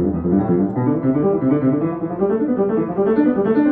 Thank you.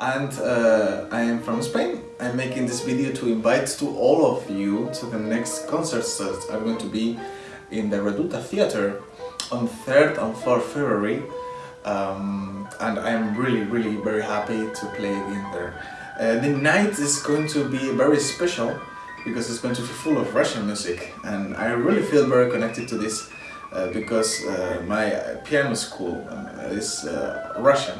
And uh, I am from Spain. I'm making this video to invite to all of you to the next concerts that are going to be in the Reduta Theatre on 3rd and 4th February um, and I'm really really very happy to play in there. Uh, the night is going to be very special because it's going to be full of Russian music and I really feel very connected to this uh, because uh, my piano school uh, is uh, Russian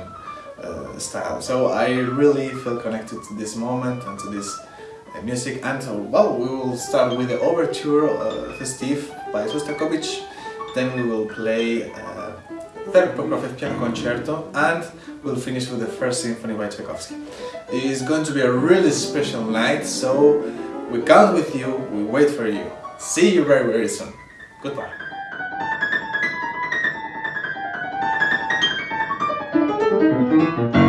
uh, style. So I really feel connected to this moment and to this uh, music and uh, well, we will start with the overture uh, festive by Shostakovich, then we will play uh, third Prokofiev piano concerto and we'll finish with the first symphony by Tchaikovsky. It is going to be a really special night, so we count with you, we wait for you. See you very very soon. Goodbye. Música